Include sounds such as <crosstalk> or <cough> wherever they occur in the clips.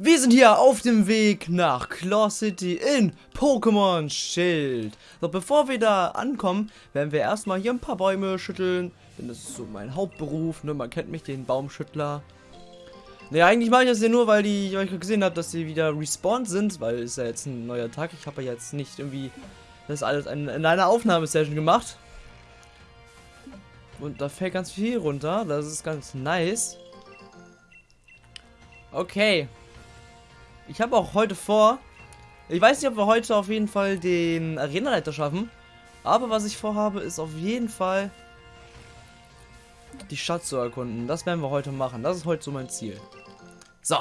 Wir sind hier auf dem Weg nach Claw City in Pokémon Schild. So, bevor wir da ankommen, werden wir erstmal hier ein paar Bäume schütteln. Denn das ist so mein Hauptberuf, ne? Man kennt mich, den Baumschüttler. Ne, eigentlich mache ich das ja nur, weil die, weil ich gesehen habe, dass sie wieder respawned sind, weil es ja jetzt ein neuer Tag. Ich habe ja jetzt nicht irgendwie das alles in, in einer Aufnahmesession gemacht. Und da fällt ganz viel runter. Das ist ganz nice. Okay. Ich habe auch heute vor, ich weiß nicht, ob wir heute auf jeden Fall den Arenaleiter schaffen, aber was ich vorhabe, ist auf jeden Fall die Stadt zu erkunden. Das werden wir heute machen. Das ist heute so mein Ziel. So.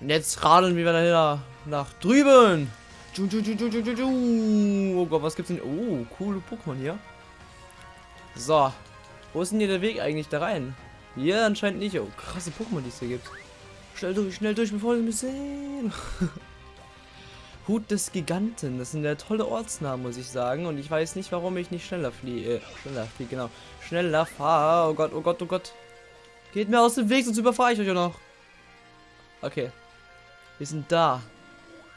Und jetzt radeln wir wieder nach drüben. Oh Gott, was gibt's denn? Oh, coole Pokémon hier. So. Wo ist denn hier der Weg eigentlich da rein? Hier anscheinend nicht. Oh, krasse Pokémon, die es hier gibt. Schnell durch, schnell durch, bevor sie mich sehen. <laughs> Hut des Giganten. Das sind ja tolle Ortsnamen, muss ich sagen. Und ich weiß nicht, warum ich nicht schneller fliege. Äh, schneller fliege, genau. Schneller fahre. Oh Gott, oh Gott, oh Gott. Geht mir aus dem Weg, sonst überfahre ich euch ja noch. Okay. Wir sind da.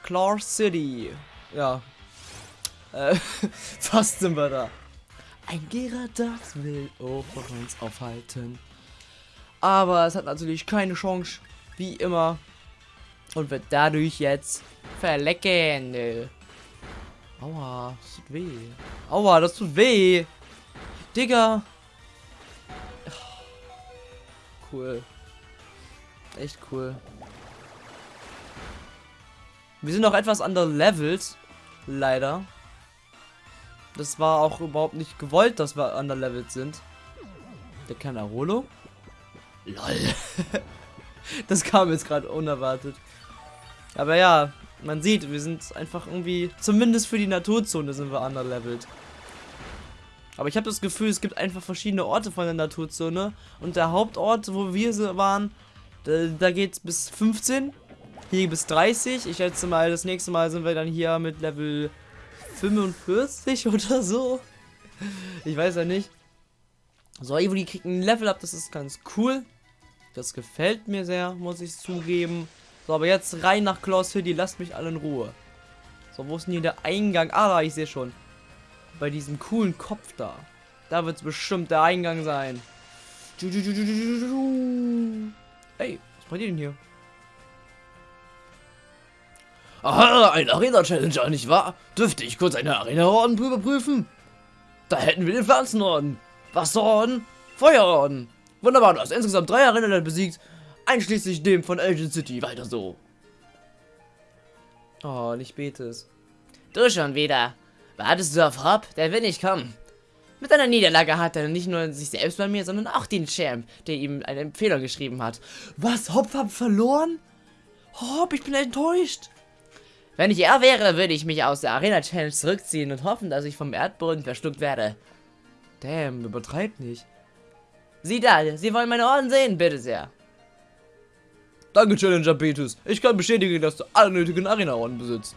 Claw City. Ja. Äh, <laughs> fast sind wir da. Ein Gyarados will auch uns aufhalten. Aber es hat natürlich keine Chance. Wie immer. Und wird dadurch jetzt verlecken. Aua, das tut weh. Aua, das tut weh. Digga. Cool. Echt cool. Wir sind noch etwas underlevelt. Leider. Das war auch überhaupt nicht gewollt, dass wir underlevelt sind. Der kann Arolo? LOL. <laughs> <laughs> das kam jetzt gerade unerwartet. Aber ja, man sieht, wir sind einfach irgendwie, zumindest für die Naturzone sind wir underlevelt. Aber ich habe das Gefühl, es gibt einfach verschiedene Orte von der Naturzone. Und der Hauptort, wo wir waren, da, da geht es bis 15. Hier bis 30. Ich schätze mal, das nächste Mal sind wir dann hier mit Level 45 <laughs> oder so. Ich weiß ja nicht. So, Evoli kriegt ein Level up, das ist ganz cool. Das gefällt mir sehr, muss ich zugeben. So, aber jetzt rein nach Claw City. Lasst mich alle in Ruhe. So, wo ist denn hier der Eingang? Ah, da, ich sehe schon. Bei diesem coolen Kopf da. Da wird es bestimmt der Eingang sein. Ey, was bei dir denn hier? Aha, ein Arena-Challenger, nicht wahr? Dürfte ich kurz eine Arena-Orden überprüfen? Da hätten wir den Pflanzenorden, Wasserorden, Feuerorden. Wunderbar, du hast insgesamt drei Arena besiegt, einschließlich dem von Elgin City. Weiter so. Oh, nicht Betes. Du schon wieder. Wartest du auf Hop? Der will nicht kommen. Mit einer Niederlage hat er nicht nur sich selbst bei mir, sondern auch den Champ, der ihm eine Empfehlung geschrieben hat. Was? Hop hat verloren? Hop, ich bin enttäuscht. Wenn ich er wäre, würde ich mich aus der Arena Challenge zurückziehen und hoffen, dass ich vom Erdboden verschluckt werde. Damn, übertreibt nicht. Sieh da, Sie wollen meine Orden sehen, bitte sehr. Danke, Challenger Betus. Ich kann bestätigen, dass du alle nötigen Arena-Orden besitzt.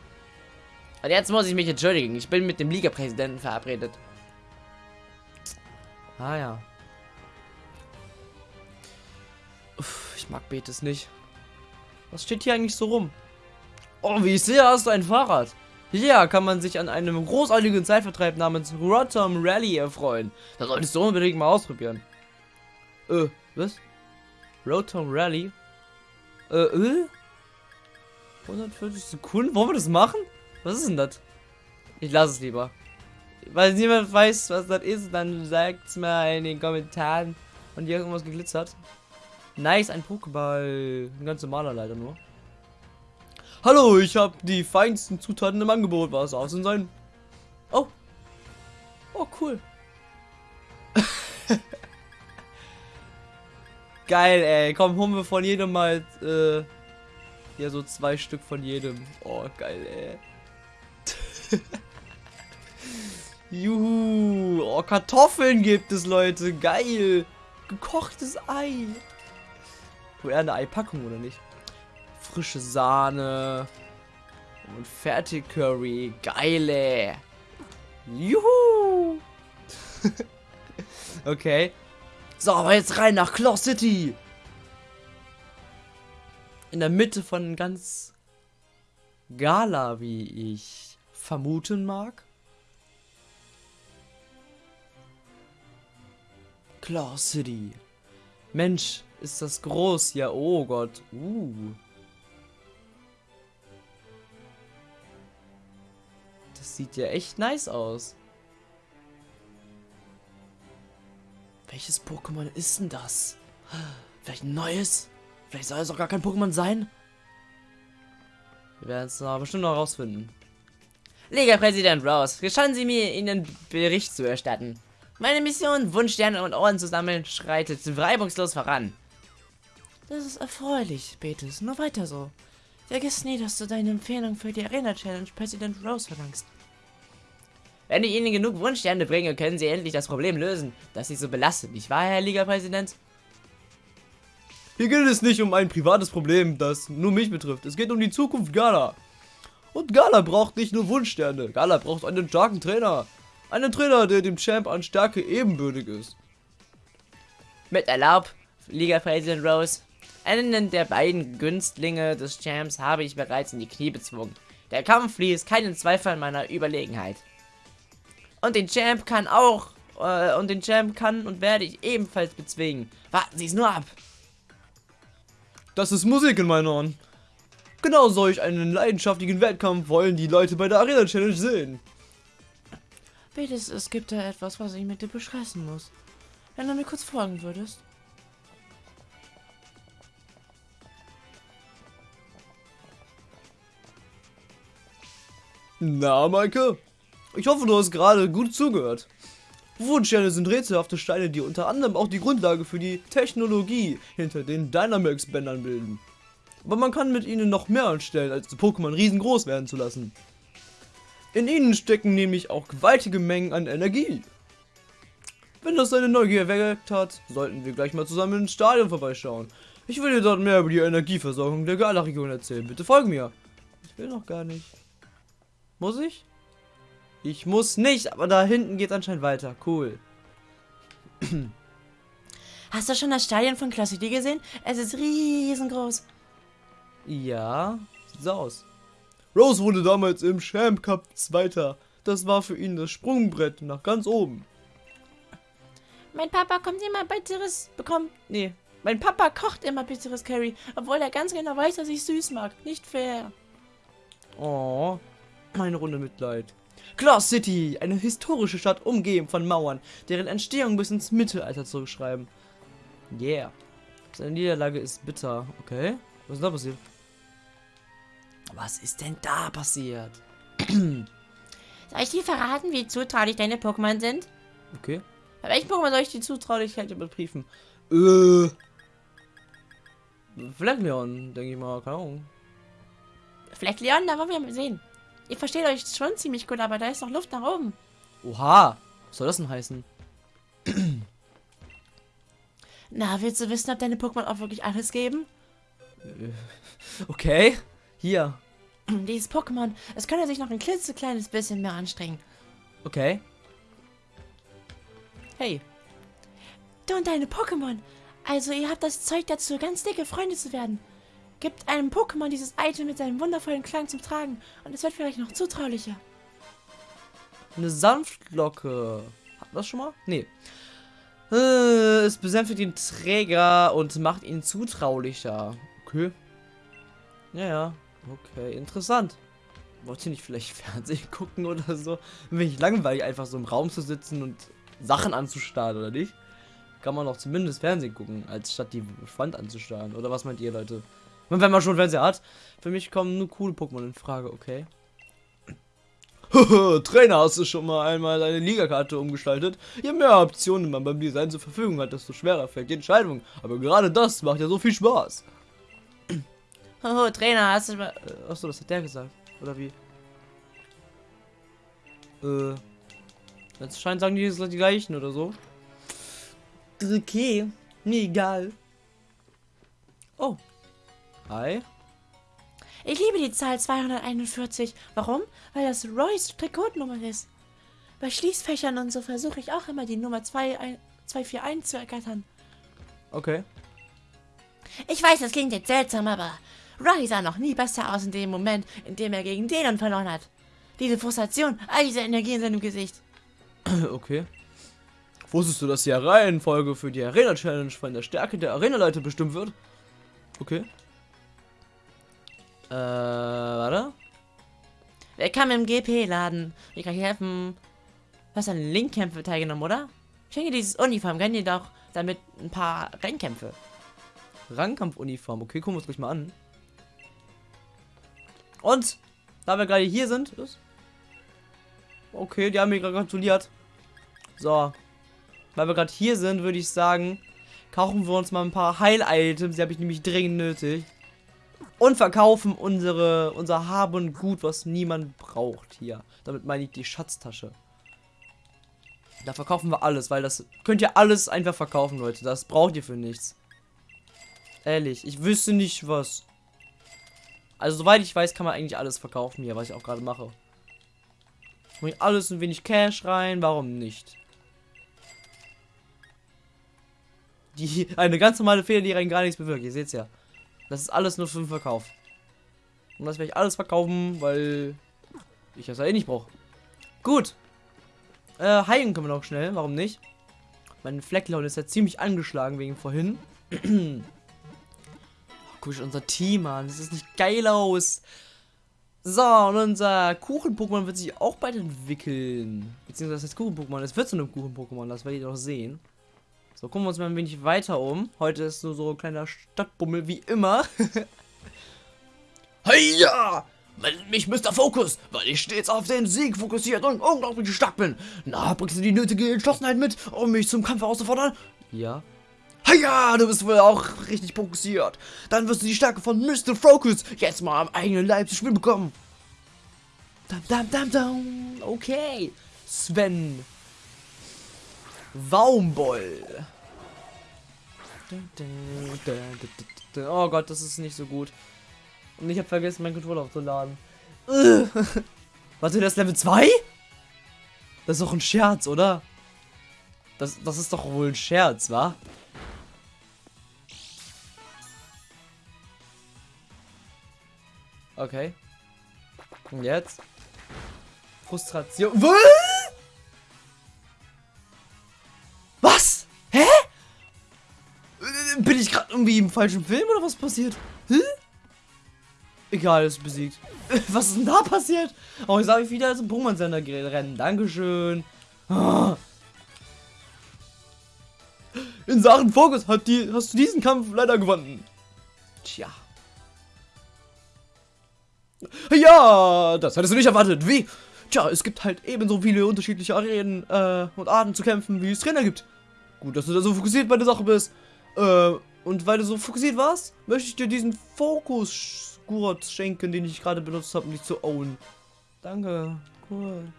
Und jetzt muss ich mich entschuldigen. Ich bin mit dem Liga-Präsidenten verabredet. Ah ja. Uff, ich mag Betes nicht. Was steht hier eigentlich so rum? Oh, wie ich sehe, hast du ein Fahrrad. Hier kann man sich an einem großartigen Zeitvertreib namens Rotom Rally erfreuen. Das solltest du unbedingt mal ausprobieren. Äh, was? Rotom Rally? Äh, äh? 140 Sekunden? Wollen wir das machen? Was ist denn das? Ich lasse es lieber. Weil niemand weiß, was das ist, dann sagt es mir in den Kommentaren. Und hier irgendwas geglitzert. Nice, ein Pokéball. Ein ganz normaler leider nur. Hallo, ich habe die feinsten Zutaten im Angebot. Was aus denn sein? Oh. Oh, cool. <laughs> Geil, ey. Komm, holen wir von jedem mal äh, ja so zwei Stück von jedem. Oh, geil, ey. <laughs> Juhu. Oh, Kartoffeln gibt es, Leute. Geil. Gekochtes Ei. Wo eher eine Eipackung, oder nicht? frische Sahne und Fertig-Curry. Geile. Juhu. <laughs> okay. So, aber jetzt rein nach Claw City. in der Mitte von ganz Gala, wie ich vermuten mag. Claw City. Mensch, ist das groß. Ja, oh Gott. Uh. Das sieht ja echt nice aus. Welches Pokémon ist denn das? Vielleicht ein neues? Vielleicht soll es auch gar kein Pokémon sein? Wir werden es bestimmt noch rausfinden. Liga-Präsident Rose, gestatten Sie mir, Ihnen Bericht zu erstatten. Meine Mission, Wunschsterne und Orden zu sammeln, schreitet reibungslos voran. Das ist erfreulich, Betis. Nur weiter so. Vergiss nie, dass du deine Empfehlung für die Arena Challenge Präsident Rose verlangst. Wenn ich Ihnen genug Wunschsterne bringe, können Sie endlich das Problem lösen, das Sie so belastet, nicht wahr, Herr Liga-Präsident? Hier geht es nicht um ein privates Problem, das nur mich betrifft. Es geht um die Zukunft Gala. Und Gala braucht nicht nur Wunschsterne. Gala braucht einen starken Trainer. Einen Trainer, der dem Champ an Stärke ebenbürtig ist. Mit Erlaub, Liga-Präsident Rose. Einen der beiden Günstlinge des Champs habe ich bereits in die Knie bezwungen. Der Kampf fließt keinen Zweifel an meiner Überlegenheit. Und den Champ kann auch, äh, und den Champ kann und werde ich ebenfalls bezwingen. Warten Sie es nur ab. Das ist Musik in meinen Ohren. Genau solch einen leidenschaftlichen Wettkampf wollen die Leute bei der Arena Challenge sehen. Bitte, es gibt da etwas, was ich mit dir besprechen muss. Wenn du mir kurz folgen würdest. Na, Maike? Ich hoffe, du hast gerade gut zugehört. Wunschsterne sind rätselhafte Steine, die unter anderem auch die Grundlage für die Technologie hinter den Dynamax-Bändern bilden. Aber man kann mit ihnen noch mehr anstellen, als Pokémon riesengroß werden zu lassen. In ihnen stecken nämlich auch gewaltige Mengen an Energie. Wenn das deine Neugier erweckt hat, sollten wir gleich mal zusammen ins Stadion vorbeischauen. Ich will dir dort mehr über die Energieversorgung der Gala-Region erzählen. Bitte folge mir. Ich will noch gar nicht. Muss ich? Ich muss nicht, aber da hinten geht anscheinend weiter. Cool. Hast du schon das Stadion von Class City gesehen? Es ist riesengroß. Ja, sieht so aus. Rose wurde damals im Champ Cup Zweiter. Das war für ihn das Sprungbrett nach ganz oben. Mein Papa kommt immer bitteres bekommt. Nee. Mein Papa kocht immer bitteres Curry, obwohl er ganz genau weiß, dass ich süß mag. Nicht fair. Oh, eine Runde Mitleid. Claw City, eine historische Stadt umgeben von Mauern, deren Entstehung bis ins Mittelalter zurückschreiben. Yeah. Seine Niederlage ist bitter. Okay. Was ist da passiert? Was ist denn da passiert? <clears throat> Soll ich dir verraten, wie zutraulich deine Pokémon sind? Okay. Bei welchen Pokémon soll ich die Zutraulichkeit überprüfen? Äh. Fleckleon, denke ich mal. Keine Ahnung. Fleckleon, da wollen wir mal sehen. Ihr versteht euch schon ziemlich gut, aber da ist noch Luft nach oben. Oha. Was soll das denn heißen? <clears throat> Na, willst du wissen, ob deine Pokémon auch wirklich alles geben? <laughs> Okay. Hier. <clears throat> Dieses Pokémon, es könnte sich noch ein klitzekleines bisschen mehr anstrengen. Okay. Hey. Du und deine Pokémon. Also ihr habt das Zeug dazu, ganz dicke Freunde zu werden. Gibt einem Pokémon dieses Item mit seinem wundervollen Klang zum Tragen und es wird vielleicht noch zutraulicher. Eine Sanftlocke. Hatten wir das schon mal? Nee. Äh, es besänftigt den Träger und macht ihn zutraulicher. Okay. Ja, ja. Okay, interessant. Wollt ihr nicht vielleicht <laughs> Fernsehen gucken oder so? Bin ich langweilig, einfach so im Raum zu sitzen und Sachen anzustarren, oder nicht? Kann man doch zumindest Fernsehen gucken, als statt die Wand anzustarren. Oder was meint ihr, Leute? Und wenn man schon Fernseher hat, für mich kommen nur coole Pokémon in Frage, okay? <laughs> Trainer, hast du schon mal einmal deine Ligakarte umgestaltet? Je mehr Optionen man beim Design zur Verfügung hat, desto schwerer fällt die Entscheidung. Aber gerade das macht ja so viel Spaß. <clears throat> Oh, Trainer, hast du mal... Äh, achso, das hat der gesagt. Oder wie? Äh. Jetzt scheint sagen die jetzt die gleichen oder so. Okay. Mir egal. Oh. Hi. Ich liebe die Zahl 241. Warum? Weil das Royce Trikotnummer ist. Bei Schließfächern und so versuche ich auch immer die Nummer 2, 241 zu ergattern. Okay. Ich weiß, das klingt jetzt seltsam, aber Rai sah noch nie besser aus in dem Moment, in dem er gegen Denon verloren hat. Diese Frustration, all diese Energie in seinem Gesicht. <clears throat> Okay. Wusstest du, dass die Reihenfolge für die Arena-Challenge von der Stärke der Arenaleiter bestimmt wird? Okay. Äh, warte. Willkommen im GP-Laden. Wie kann ich helfen? Du hast an Linkkämpfe teilgenommen, oder? Schenke dieses Uniform, gönn dir doch damit ein paar Rennkämpfe. Rangkampfuniform. Okay, gucken wir uns gleich mal an. Und, da wir gerade hier sind, ist. Okay, die haben mir gerade gratuliert. So. Weil wir gerade hier sind, würde ich sagen, kaufen wir uns mal ein paar Heil-Items. Die habe ich nämlich dringend nötig. Und verkaufen unsere, unser Hab und Gut, was niemand braucht hier. Damit meine ich die Schatztasche. Da verkaufen wir alles, weil das könnt ihr alles einfach verkaufen, Leute. Das braucht ihr für nichts. Ehrlich, ich wüsste nicht was. Also soweit ich weiß, kann man eigentlich alles verkaufen hier, was ich auch gerade mache. Bring alles ein wenig Cash rein, warum nicht? Die, eine ganz normale Fehler, die rein gar nichts bewirkt. Ihr seht's ja. Das ist alles nur für den Verkauf. Und das werde ich alles verkaufen, weil ich das ja eh nicht brauche. Gut. Äh, heilen können wir noch schnell, warum nicht? Mein Flecklaun ist ja ziemlich angeschlagen wegen vorhin. <clears throat> Guck ich unser Team an. Das ist nicht geil aus. So, und unser Kuchen-Pokémon wird sich auch bald entwickeln. Beziehungsweise das Kuchen-Pokémon. Es wird zu einem Kuchen-Pokémon, das werdet ihr doch sehen. So, gucken wir uns mal ein wenig weiter um. Heute ist nur so ein kleiner Stadtbummel, wie immer. Hey ja! Nennt mich Mr. Focus, weil ich stets auf den Sieg fokussiert und unglaublich stark bin. Na, bringst du die nötige Entschlossenheit mit, um mich zum Kampf auszufordern? ja. Ja, du bist wohl auch richtig fokussiert. Dann wirst du die Stärke von Mr. Focus jetzt mal am eigenen Leib zu spüren bekommen. Dam, dam, dam, dam. Okay. Sven. Waumboll. Oh Gott, das ist nicht so gut. Und ich habe vergessen, meinen Controller aufzuladen. <laughs> Warte, das ist Level 2? Das ist doch ein Scherz, oder? Das, das ist doch wohl ein Scherz, wa? Okay. Und jetzt? Frustration. Was? Irgendwie im falschen Film oder was passiert? Hä? Egal, ist besiegt. <laughs> Was ist denn da passiert? Oh, ich sage wieder zum Pokémon-Sender rennen. Dankeschön. <gasps> In Sachen Fokus hat die, hast du diesen Kampf leider gewonnen. Tja. Ja, das hättest du nicht erwartet. Wie? Tja, es gibt halt ebenso viele unterschiedliche Arenen äh, und Arten zu kämpfen, wie es Trainer gibt. Gut, dass du da so fokussiert bei der Sache bist. Äh, und weil du so fokussiert warst, möchte ich dir diesen Fokus-Gurt schenken, den ich gerade benutzt habe, um dich zu own. Danke. Cool.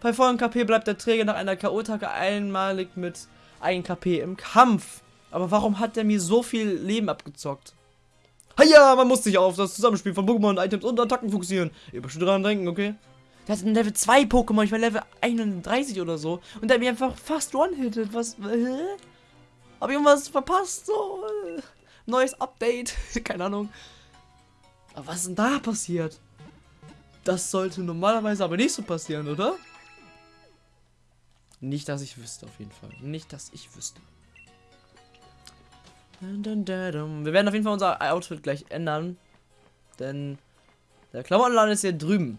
Bei vollen KP bleibt der Träger nach einer K.O.-Attacke einmalig mit 1 KP im Kampf. Aber warum hat der mir so viel Leben abgezockt? Ja, man muss sich auf das Zusammenspiel von Pokémon, Items und Attacken fokussieren. Ihr bestimmt dran denken, okay? Der hat ein Level 2 Pokémon, ich war Level 31 oder so. Und der hat mich einfach fast one-hitted. Was? Hä? Hab ich irgendwas verpasst? So? Neues Update? <laughs> Keine Ahnung. Aber was ist denn da passiert? Das sollte normalerweise aber nicht so passieren, oder? Nicht, dass ich wüsste, auf jeden Fall. Nicht, dass ich wüsste. Wir werden auf jeden Fall unser Outfit gleich ändern. Denn der Klamottenladen ist hier drüben.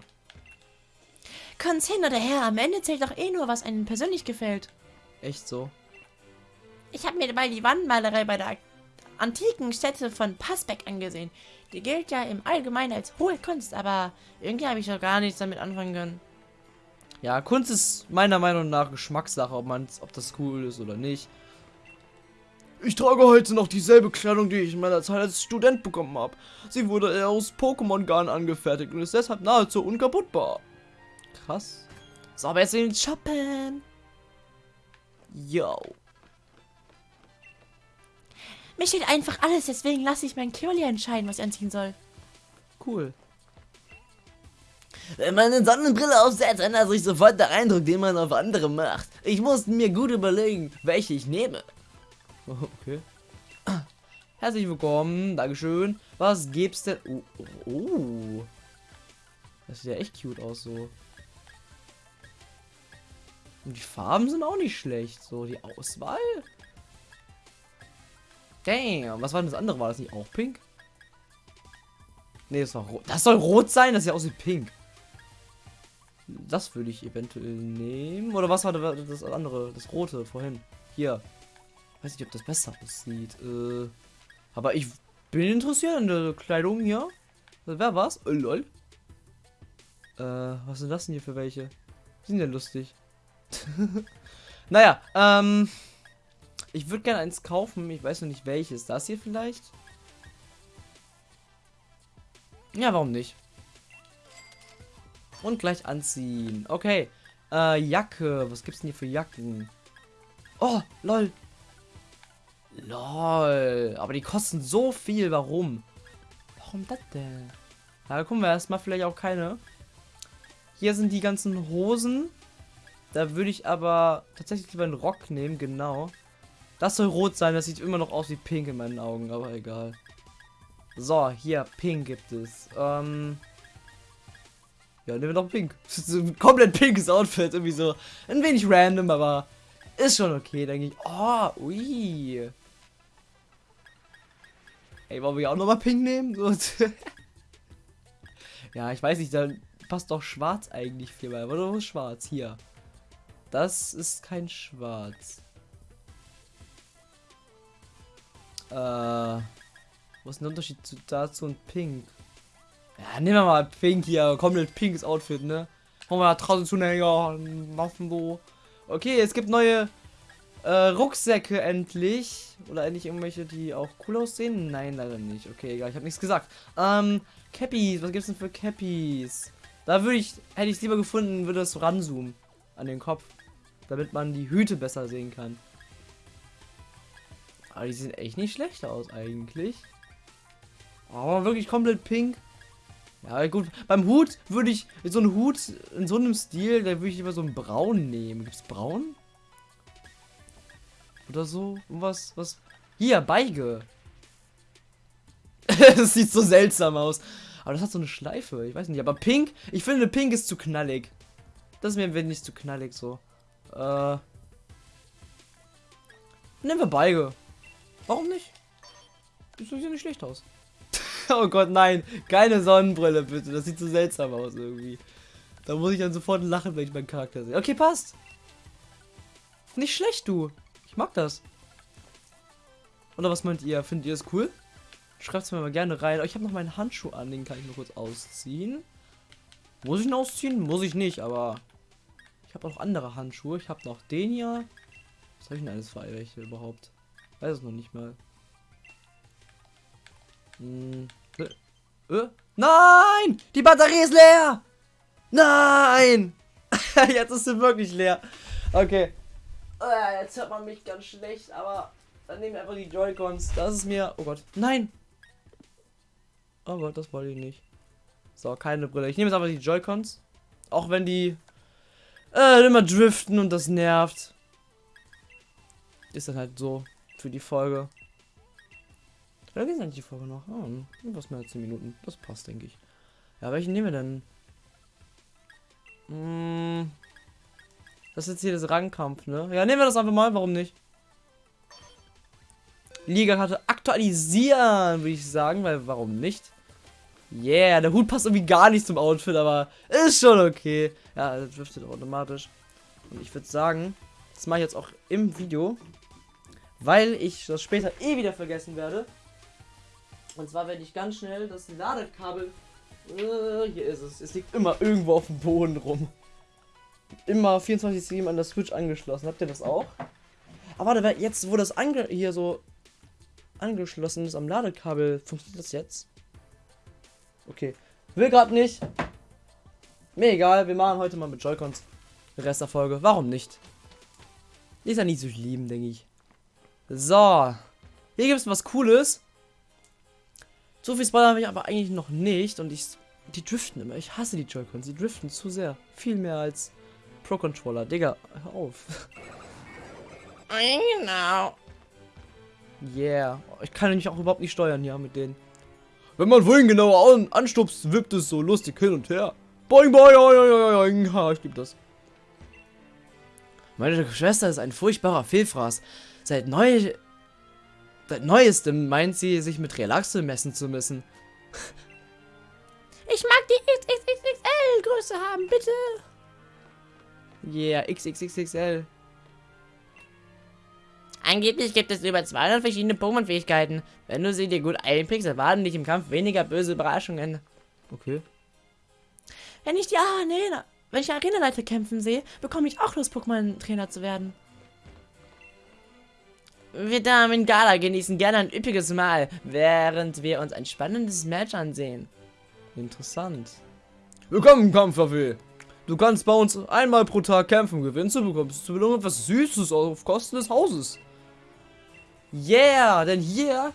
Kommt's hin oder her, am Ende zählt doch eh nur, was einem persönlich gefällt. Echt so. Ich habe mir mal die Wandmalerei bei der antiken Stätte von Passbeck angesehen. Die gilt ja im Allgemeinen als hohe Kunst, aber irgendwie habe ich doch gar nichts damit anfangen können. Ja, Kunst ist meiner Meinung nach Geschmackssache, ob, man's, ob das cool ist oder nicht. Ich trage heute noch dieselbe Kleidung, die ich in meiner Zeit als Student bekommen habe. Sie wurde aus Pokémon-Garn angefertigt und ist deshalb nahezu unkaputtbar. Krass. So, in den Shoppen. Yo. Mir steht einfach alles, deswegen lasse ich meinen Curly entscheiden, was ich anziehen soll. Cool. Wenn man eine Sonnenbrille aufsetzt, ändert sich sofort der Eindruck, den man auf andere macht. Ich musste mir gut überlegen, welche ich nehme. <laughs> Okay. Herzlich willkommen. Dankeschön. Was gibt's denn? Oh, oh. Das sieht ja echt cute aus so. Und die Farben sind auch nicht schlecht. So, die Auswahl. Damn. Was war denn das andere? War das nicht auch pink? Nee, das war rot. Das soll rot sein? Das sieht aus wie pink. Das würde ich eventuell nehmen. Oder was war das andere? Das rote vorhin. Hier. Weiß nicht, ob das besser aussieht. Äh, aber ich bin interessiert an der Kleidung hier. Wer war's? Oh, lol. Äh, was sind das denn hier für welche? Die sind ja lustig. <laughs> naja, ähm. Ich würde gerne eins kaufen. Ich weiß noch nicht welches. Das hier vielleicht? Ja, warum nicht? Und gleich anziehen. Okay. Äh, Jacke. Was gibt's denn hier für Jacken? Oh, lol. Lol. Aber die kosten so viel. Warum? Warum das denn? Na, gucken wir erstmal vielleicht auch keine. Hier sind die ganzen Hosen. Da würde ich aber tatsächlich lieber einen Rock nehmen, genau. Das soll rot sein, das sieht immer noch aus wie pink in meinen Augen, aber egal. So, hier, pink gibt es. Ähm ja, nehmen wir noch pink. <laughs> Komplett pinkes Outfit, irgendwie so ein wenig random, aber ist schon okay, denke ich. Oh, ui. Ey, wollen wir auch nochmal pink nehmen? <laughs> Ja, ich weiß nicht, dann passt doch schwarz eigentlich viel bei. Oder schwarz? Hier. Das ist kein schwarz. Äh, was ist der Unterschied zu, dazu und pink? Ja, nehmen wir mal pink hier. Komplett pinkes Outfit, ne? Kommen wir da draußen zu, ne? Ja, machen so. Okay, es gibt neue äh, Rucksäcke endlich. Oder endlich irgendwelche, die auch cool aussehen? Nein, leider nicht. Okay, egal, ich habe nichts gesagt. Ähm, Cappies, was gibt's denn für Cappies? Da würde ich, hätte ich es lieber gefunden, würde so ranzoomen an den Kopf. Damit man die Hüte besser sehen kann. Aber die sehen echt nicht schlecht aus eigentlich. Aber wirklich komplett pink. Ja gut, beim Hut würde ich so einen Hut in so einem Stil, da würde ich lieber so einen braun nehmen. Gibt es braun? Oder so? Was? Was? Hier, Beige. <laughs> das sieht so seltsam aus. Aber das hat so eine Schleife. Ich weiß nicht. Aber pink, ich finde pink ist zu knallig. Das ist mir wenig zu knallig so. Äh. Nehmen wir Beige. Warum nicht? Das sieht ja nicht schlecht aus. <laughs> oh Gott, nein. Keine Sonnenbrille, bitte. Das sieht so seltsam aus irgendwie. Da muss ich dann sofort lachen, wenn ich meinen Charakter sehe. Okay, passt. Nicht schlecht, du. Ich mag das. Oder was meint ihr? Findet ihr es cool? Schreibt es mir mal gerne rein. Oh, ich habe noch meinen Handschuh an, den kann ich nur kurz ausziehen. Muss ich ihn ausziehen? Muss ich nicht, aber ich habe auch andere Handschuhe. Ich habe noch den hier. Was habe ich denn alles für welche überhaupt? Weiß es noch nicht mal. Hm. Äh, äh? Nein! Die Batterie ist leer! Nein! <laughs> jetzt ist sie wirklich leer. Okay. Äh, jetzt hört man mich ganz schlecht, aber dann nehmen wir einfach die Joy-Cons. Das ist mir. Oh Gott. Nein! Oh Gott, das wollte ich nicht. So, keine Brille. Ich nehme jetzt einfach die Joy-Cons. Auch wenn die äh, immer driften und das nervt. Ist dann halt so für die Folge. Oder ist eigentlich die Folge noch? Oh, was mehr als 10 Minuten. Das passt, denke ich. Ja, welchen nehmen wir denn? Hm, das ist jetzt hier das Rangkampf, ne? Ja, nehmen wir das einfach mal, warum nicht? Liga-Karte aktualisieren, würde ich sagen, weil warum nicht? Yeah, der Hut passt irgendwie gar nicht zum Outfit, aber ist schon okay. Ja, das driftet automatisch. Und ich würde sagen, das mache ich jetzt auch im Video, weil ich das später eh wieder vergessen werde. Und zwar werde ich ganz schnell das Ladekabel. Äh, hier ist es. Es liegt immer irgendwo auf dem Boden rum. Immer 24-7 an der Switch angeschlossen. Habt ihr das auch? Aber warte, jetzt, wo das hier so angeschlossen ist am Ladekabel, funktioniert das jetzt? Okay. Will gerade nicht. Mir egal, wir machen heute mal mit Joy-Cons. Rest der Folge. Warum nicht? Ist ja nicht so schlimm, denke ich. So. Hier gibt es was Cooles. So viel Spoiler habe ich aber eigentlich noch nicht. Und ich. Die driften immer. Ich hasse die Joy-Cons. Die driften zu sehr. Viel mehr als Pro-Controller. Digga, hör auf. Genau. Yeah. Ich kann nämlich auch überhaupt nicht steuern hier mit denen. Wenn man vorhin genauer an anstupst, wippt es so lustig hin und her. Boing, boing, boing, boing, boing. Ha, ich lieb das. Meine Schwester ist ein furchtbarer Fehlfraß. Seit neu... Seit neuestem meint sie, sich mit Relaxe messen zu müssen. Ich mag die XXXXL-Größe haben, bitte. Yeah, XXXXL. Angeblich gibt es über 200 verschiedene Pokémon-Fähigkeiten. Wenn du sie dir gut einprägst, erwarten dich im Kampf weniger böse Überraschungen. Okay. Wenn ich die Arena, wenn ich die Arena-Leiter kämpfen sehe, bekomme ich auch Lust, Pokémon-Trainer zu werden. Wir Damen in Gala genießen gerne ein üppiges Mahl, während wir uns ein spannendes Match ansehen. Interessant. Willkommen, Kampfwaffe. Du kannst bei uns einmal pro Tag kämpfen. Gewinnst du, bekommst du Belohnung etwas Süßes auf Kosten des Hauses. Yeah, denn hier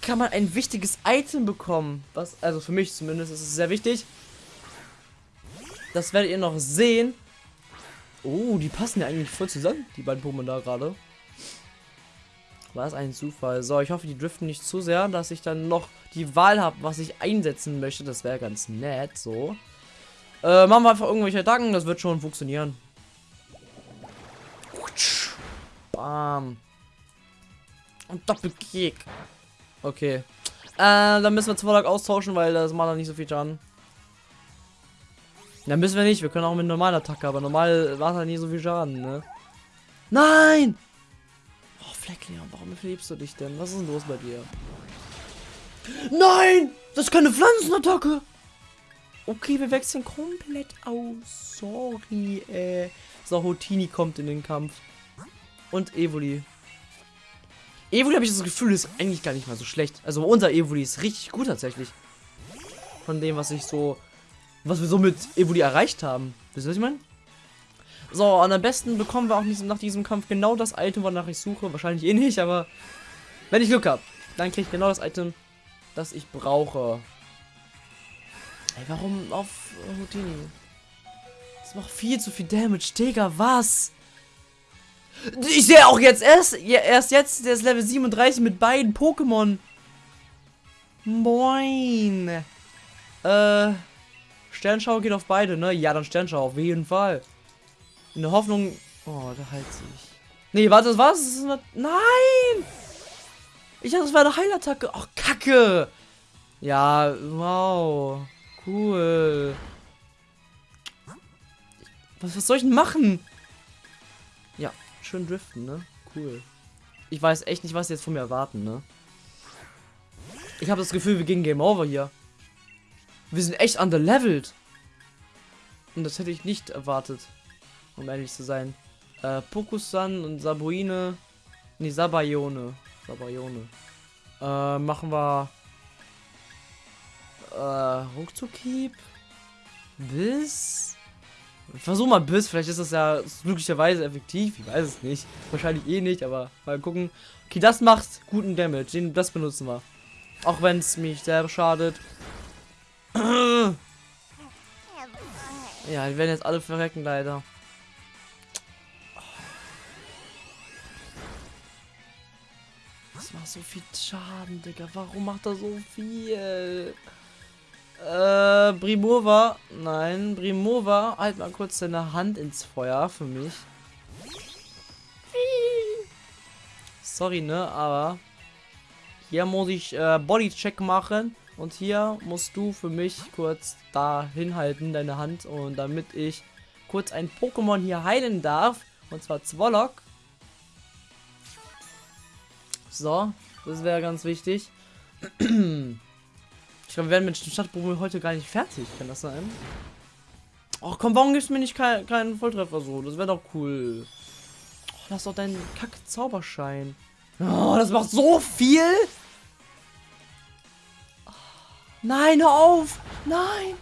kann man ein wichtiges Item bekommen. Was, also für mich zumindest ist es sehr wichtig. Das werdet ihr noch sehen. Oh, die passen ja eigentlich voll zusammen, die beiden Pokémon da gerade. War es ein Zufall. So, ich hoffe, die driften nicht zu sehr, dass ich dann noch die Wahl habe, was ich einsetzen möchte. Das wäre ganz nett, so. Äh, machen wir einfach irgendwelche Attacken, das wird schon funktionieren. Bam. Und Doppelkick. Okay. Äh, dann müssen wir Zwollok austauschen, weil das macht dann nicht so viel Schaden. Dann müssen wir nicht, wir können auch mit normaler Attacke, aber normal macht er nie so viel Schaden, ne? Nein! Fleckleon, warum verliebst du dich denn? Was ist denn los bei dir? Nein! Das ist keine Pflanzenattacke! Okay, wir wechseln komplett aus. Sorry, äh. So, Hotini kommt in den Kampf. Und Evoli. Evoli habe ich das Gefühl, ist eigentlich gar nicht mal so schlecht. Also unser Evoli ist richtig gut tatsächlich. Von dem, was ich so. Was wir so mit Evoli erreicht haben. Wisst ihr, was ich meine? So, und am besten bekommen wir auch nach diesem Kampf genau das Item, wonach ich suche. Wahrscheinlich eh nicht, aber wenn ich Glück habe, dann kriege ich genau das Item, das ich brauche. Ey, warum auf Houdini? Das macht viel zu viel Damage, Digga, was? Ich sehe auch jetzt erst, erst jetzt, der ist Level 37 mit beiden Pokémon. Moin. Äh, Sternschau geht auf beide, ne? Ja, dann Sternschau, auf jeden Fall. In der Hoffnung... Oh, da heilt sich. Nee, warte, das war's? Das eine... Nein! Ich dachte, das war eine Heilattacke. Ach, Kacke. Ja, wow. Cool. Was, was soll ich denn machen? Ja, schön driften, ne? Cool. Ich weiß echt nicht, was sie jetzt von mir erwarten, ne? Ich habe das Gefühl, wir gehen Game Over hier. Wir sind echt underleveled. Und das hätte ich nicht erwartet. Um ehrlich zu sein. Äh, Pokusan und Sabuine. Nee, Sabayone. Sabayone. Äh, machen wir. Äh, Ruckzuckhieb. Biss. Versuch mal Biss, vielleicht ist das ja glücklicherweise effektiv. Ich weiß es nicht. Wahrscheinlich eh nicht, aber mal gucken. Okay, das macht guten Damage. Den, das benutzen wir. Auch wenn es mich selber schadet. <clears throat> Ja, die werden jetzt alle verrecken, leider. Macht so viel Schaden, Digga. Warum macht er so viel? Äh, Brimova. Nein, Brimova. Halt mal kurz deine Hand ins Feuer für mich. Sorry, ne, aber hier muss ich äh, Bodycheck machen. Und hier musst du für mich kurz da hinhalten, deine Hand. Und damit ich kurz ein Pokémon hier heilen darf. Und zwar Zwolok. So, das wäre ganz wichtig. <clears throat> Ich glaube, wir werden mit dem Stadtprobe heute gar nicht fertig. Kann das sein? Ach komm, warum gibst du mir nicht keinen kein Volltreffer so? Das wäre doch cool. Oh, lass doch deinen Kack-Zauberschein. Oh, das macht so viel. Nein, hör auf. Nein.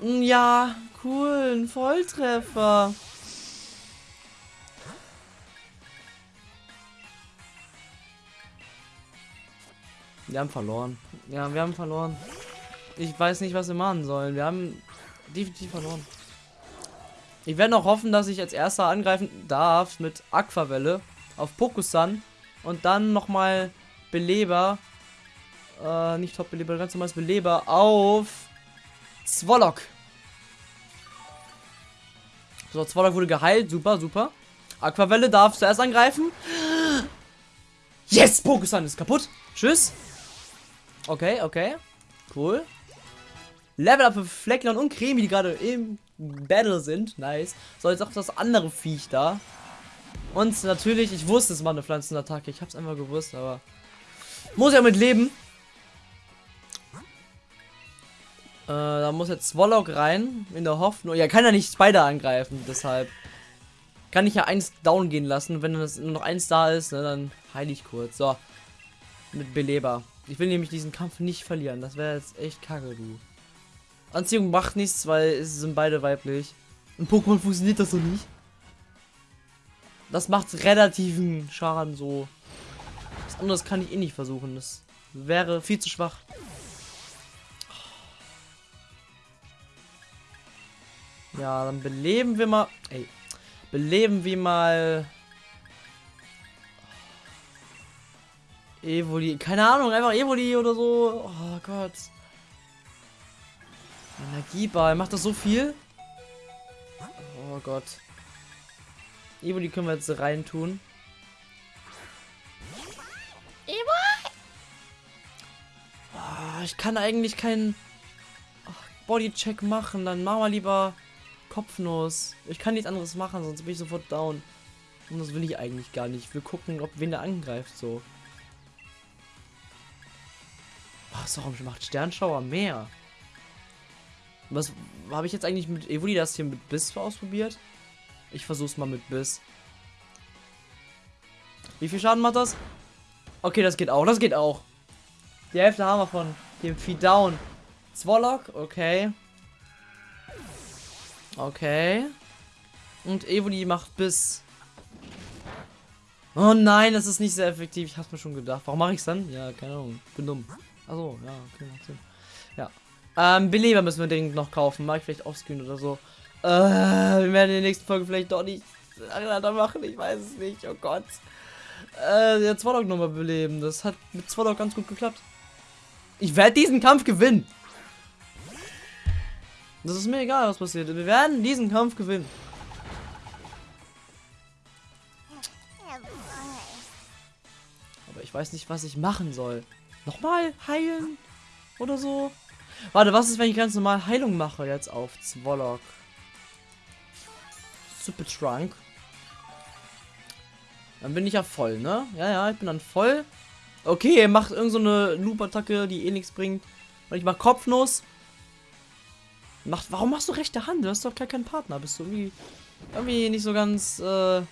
Hm, ja, cool. Ein Volltreffer. Wir haben verloren. Ja, wir haben verloren. Ich weiß nicht, was wir machen sollen. Wir haben definitiv verloren. Ich werde noch hoffen, dass ich als erster angreifen darf mit Aquavelle. auf Pokusan und dann nochmal Beleber. Äh, nicht Top-Beleber, ganz normales Beleber auf Zwolok. So, Zwolok wurde geheilt. Super, super. Aquavelle darf zuerst angreifen. Yes! Pokusan ist kaputt. Tschüss. Okay, okay. Cool. Level up für Flecklon und Cremi, die gerade im Battle sind. Nice. So, jetzt auch das andere Viech da. Und natürlich, ich wusste, es war eine Pflanzenattacke. Ich hab's einfach gewusst, aber muss ja mit leben. Äh, da muss jetzt Swallow rein, in der Hoffnung. Ja, kann ja nicht Spider angreifen, deshalb kann ich ja eins down gehen lassen. Wenn das nur noch eins da ist, ne, dann heile ich kurz. So, mit Beleber. Ich will nämlich diesen Kampf nicht verlieren. Das wäre jetzt echt kacke, du. Anziehung macht nichts, weil es sind beide weiblich. In Pokémon funktioniert das so nicht. Das macht relativen Schaden so. Was anderes kann ich eh nicht versuchen. Das wäre viel zu schwach. Ja, dann beleben wir mal. Ey. Beleben wir mal. Evoli. Keine Ahnung, einfach Evoli oder so. Oh Gott. Energieball. Macht das so viel? Oh Gott. Evoli können wir jetzt reintun. Oh, ich kann eigentlich keinen Bodycheck machen. Dann machen wir lieber Kopfnuss. Ich kann nichts anderes machen, sonst bin ich sofort down. Und das will ich eigentlich gar nicht. Ich will gucken, ob wen der angreift so. Was warum macht Sternschauer mehr? Was habe ich jetzt eigentlich mit Evoli das hier mit Biss ausprobiert? Ich versuch's mal mit Biss. Wie viel Schaden macht das? Okay, das geht auch. Das geht auch. Die Hälfte haben wir von dem Vieh down. Zwollock, okay. Okay. Und Evoli macht Biss. Oh nein, das ist nicht sehr effektiv. Ich hab's mir schon gedacht. Warum mache ich's dann? Ja, keine Ahnung. Bin dumm. Achso, ja, okay, macht Sinn. Ja. Ähm, Beleber müssen wir dringend noch kaufen. Mag ich vielleicht offscreen oder so. Äh, wir werden in der nächsten Folge vielleicht doch nicht aneinander machen. Ich weiß es nicht. Oh Gott. Äh, der Zwollock nochmal beleben. Das hat mit Zwollock ganz gut geklappt. Ich werde diesen Kampf gewinnen. Das ist mir egal, was passiert. Wir werden diesen Kampf gewinnen. Aber ich weiß nicht, was ich machen soll. Nochmal heilen? Oder so? Warte, was ist, wenn ich ganz normal Heilung mache jetzt auf Zwollock? Super Trunk. Dann bin ich ja voll, ne? Ja, ja, ich bin dann voll. Okay, er macht irgendeine so Loop-Attacke, die eh nichts bringt. Und ich mach Kopfnuss. Macht, warum machst du rechte Hand? Du hast doch gar keinen Partner. Bist du irgendwie, irgendwie nicht so ganz äh,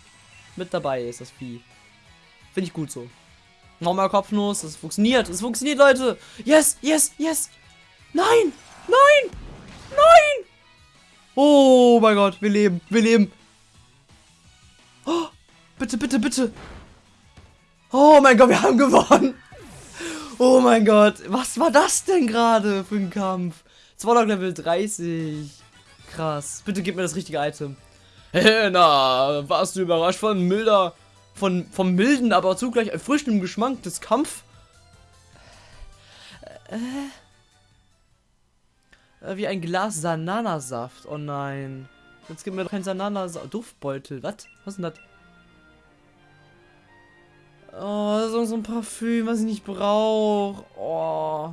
mit dabei, ist das Vieh. Finde ich gut so. Nochmal Kopfnuss, das funktioniert. Es funktioniert, Leute. Yes, yes, yes. Nein, nein, nein. Oh mein Gott, wir leben, wir leben. Oh, bitte, bitte, bitte. Oh mein Gott, wir haben gewonnen. Oh mein Gott, was war das denn gerade für ein Kampf? Zwollock Level 30. Krass. Bitte gib mir das richtige Item. Hey, <laughs> na, warst du überrascht von milder, von, vom milden, aber zugleich erfrischendem Geschmack des Kampf? Äh, äh, wie ein Glas Sananasaft. Oh nein. Jetzt gibt mir doch kein Sananasaft. Duftbeutel. Was? Was ist denn das? Oh, das ist so ein Parfüm, was ich nicht brauche. Oh.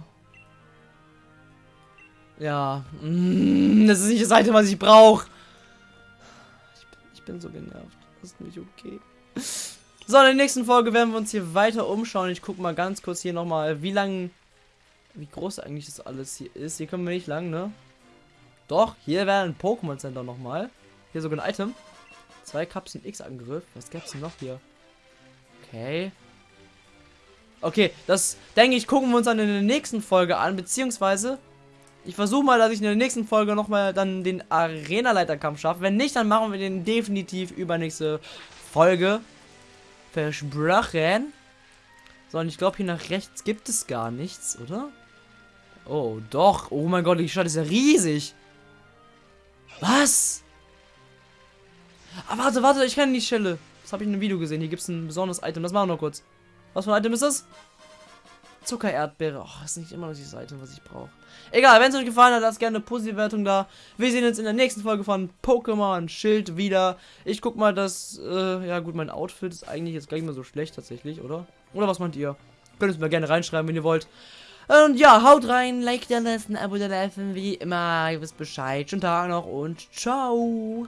Ja. Mm, das ist nicht das Seite, was ich brauche. Ich bin, ich bin so genervt. Das ist nicht okay. So, in der nächsten Folge werden wir uns hier weiter umschauen. Ich gucke mal ganz kurz hier nochmal, wie lang, wie groß eigentlich das alles hier ist. Hier können wir nicht lang, ne? Doch, hier wäre ein Pokémon Center nochmal. Hier sogar ein Item. Zwei Kapseln X-Angriff. Was gäbe es denn noch hier? Okay. Okay, das denke ich, gucken wir uns dann in der nächsten Folge an, beziehungsweise ich versuche mal, dass ich in der nächsten Folge nochmal dann den Arena-Leiterkampf schaffe. Wenn nicht, dann machen wir den definitiv übernächste Folge. Versprochen. So, und ich glaube, hier nach rechts gibt es gar nichts, oder? Oh, doch. Oh mein Gott, die Stadt ist ja riesig. Was? Ah, warte, warte, ich kenne die Stelle. Das habe ich in einem Video gesehen. Hier gibt es ein besonderes Item. Das machen wir noch kurz. Was für ein Item ist das? Zuckererdbeere. Das ist nicht immer dieses Item, was ich brauche. Egal, wenn es euch gefallen hat, lasst gerne eine positive Wertung da. Wir sehen uns in der nächsten Folge von Pokémon Schild wieder. Ich guck mal, dass, äh, ja gut, mein Outfit ist eigentlich jetzt gar nicht mehr so schlecht tatsächlich, oder? Oder was meint ihr? Könnt es mir gerne reinschreiben, wenn ihr wollt. Und ja, haut rein, Like da lassen, Abo da lassen, wie immer. Ihr wisst Bescheid. Schönen Tag noch und ciao.